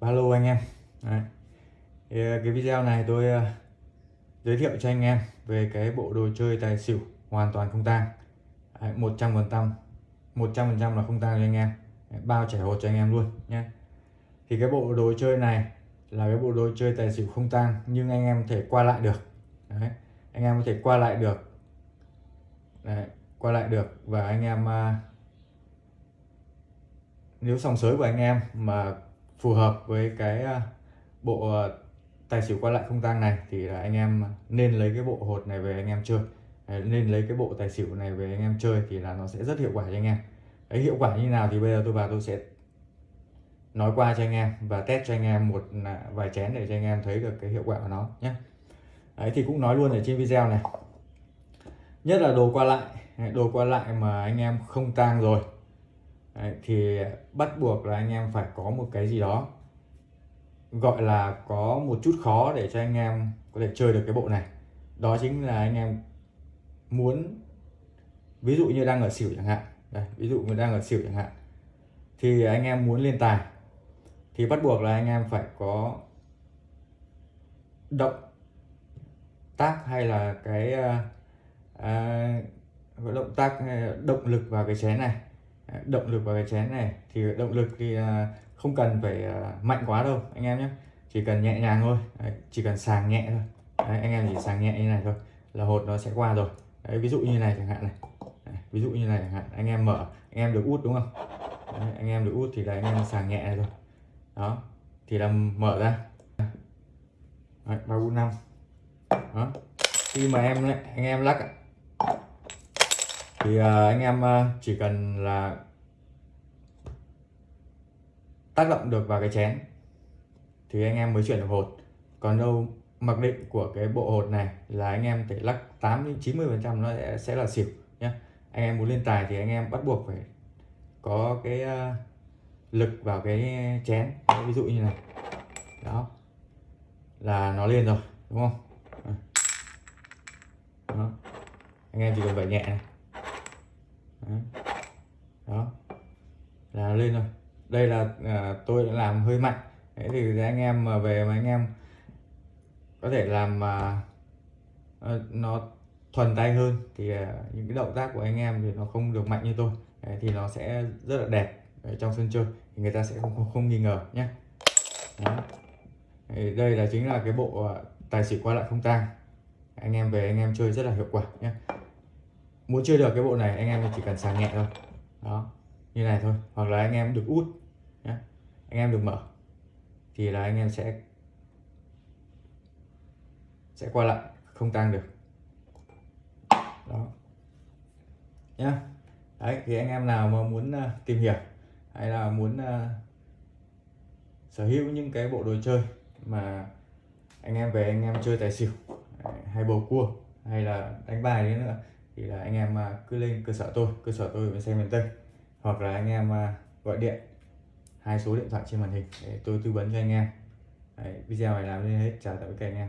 Alo anh em Đấy. Thì, à, cái video này tôi à, giới thiệu cho anh em về cái bộ đồ chơi tài xỉu hoàn toàn không tang một trăm phần trăm một trăm phần trăm là không tang cho anh em Đấy, bao trẻ hột cho anh em luôn nhé thì cái bộ đồ chơi này là cái bộ đồ chơi tài xỉu không tang nhưng anh em có thể qua lại được Đấy. anh em có thể qua lại được Đấy. qua lại được và anh em uh, nếu sòng sới của anh em mà phù hợp với cái à, bộ à, tài xỉu qua lại không tang này thì là anh em nên lấy cái bộ hột này về anh em chơi. Nên lấy cái bộ tài xỉu này về anh em chơi thì là nó sẽ rất hiệu quả cho anh em. Ấy hiệu quả như nào thì bây giờ tôi vào tôi sẽ nói qua cho anh em và test cho anh em một à, vài chén để cho anh em thấy được cái hiệu quả của nó nhé. Đấy, thì cũng nói luôn ở trên video này. Nhất là đồ qua lại. Đồ qua lại mà anh em không tang rồi. Đấy, thì bắt buộc là anh em phải có một cái gì đó gọi là có một chút khó để cho anh em có thể chơi được cái bộ này. Đó chính là anh em muốn ví dụ như đang ở xỉu chẳng hạn đây ví dụ như đang ở xỉu chẳng hạn thì anh em muốn lên tài thì bắt buộc là anh em phải có động tác hay là cái uh, động tác à, động lực vào cái chén này. À, động lực vào cái chén này thì động lực thì à, không cần phải à, mạnh quá đâu anh em nhé. Chỉ cần nhẹ nhàng thôi. Đấy, chỉ cần sàng nhẹ thôi. Đấy, anh em chỉ sàng nhẹ như này thôi là hột nó sẽ qua rồi. Đấy, ví dụ như này chẳng hạn này. Đấy, ví dụ như này chẳng hạn anh em mở anh em được út đúng không? Đấy, anh em được út thì là anh em sàng nhẹ này rồi. Đó thì là mở ra. Ba bốn năm. Đó khi mà em anh em lắc thì à, anh em à, chỉ cần là tác động được vào cái chén thì anh em mới chuyển được hột. Còn đâu mặc định của cái bộ hột này là anh em phải lắc 8 đến 90 phần trăm nó sẽ, sẽ là xỉu nhé anh em muốn lên tài thì anh em bắt buộc phải có cái à, lực vào cái chén. Đấy, ví dụ như này. Đó. Là nó lên rồi đúng không? Đó. anh em chỉ cần phải nhẹ này đó. Là lên rồi. Đây là à, tôi đã làm hơi mạnh. Đấy thì anh em mà về mà anh em có thể làm mà à, nó thuần tay hơn thì à, những cái động tác của anh em thì nó không được mạnh như tôi. Đấy, thì nó sẽ rất là đẹp đấy, trong sân chơi. Thì người ta sẽ không không, không nghi ngờ nhé. Đây là chính là cái bộ à, tài xỉu qua lại không tang. Anh em về anh em chơi rất là hiệu quả nhé muốn chơi được cái bộ này anh em chỉ cần sàng nhẹ thôi. Đó như này thôi. Hoặc là anh em được út nhé anh em được mở thì là anh em sẽ sẽ qua lại không tăng được. Đó. Nhá. Đấy thì anh em nào mà muốn uh, tìm hiểu hay là muốn uh, sở hữu những cái bộ đồ chơi mà anh em về anh em chơi tài xỉu hay bầu cua hay là đánh bài đấy nữa thì là anh em à, cứ lên cơ sở tôi cơ sở tôi bên xe miền Tây. Hoặc là anh em à, gọi điện hai số điện thoại trên màn hình để tôi tư vấn cho anh em. Đấy, video này làm lên hết chào tạm biệt các anh em.